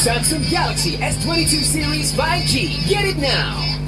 Samsung Galaxy S22 Series 5G. Get it now.